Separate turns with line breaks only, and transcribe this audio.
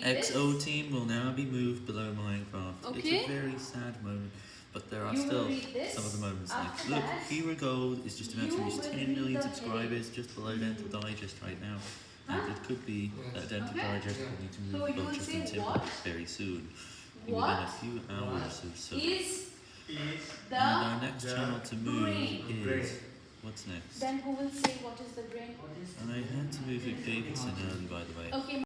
XO this.
XO team will now be moved below Minecraft.
Okay.
It's a very sad moment, but there are
You
still some of the moments
After
like, look, Hero Gold is just about to reach 10 million
subscribers, read
subscribers just below Dental Digest right now. And it could be that Dental
Okay.
Digest will need to move
so
above Justin
Timberlake
very soon.
What
within a few hours or so.
is the
and our next channel to move
brain.
Brain.
is what's next?
then who will say what is the brain?
And I had to move Vic Davidson early by the way.
Okay.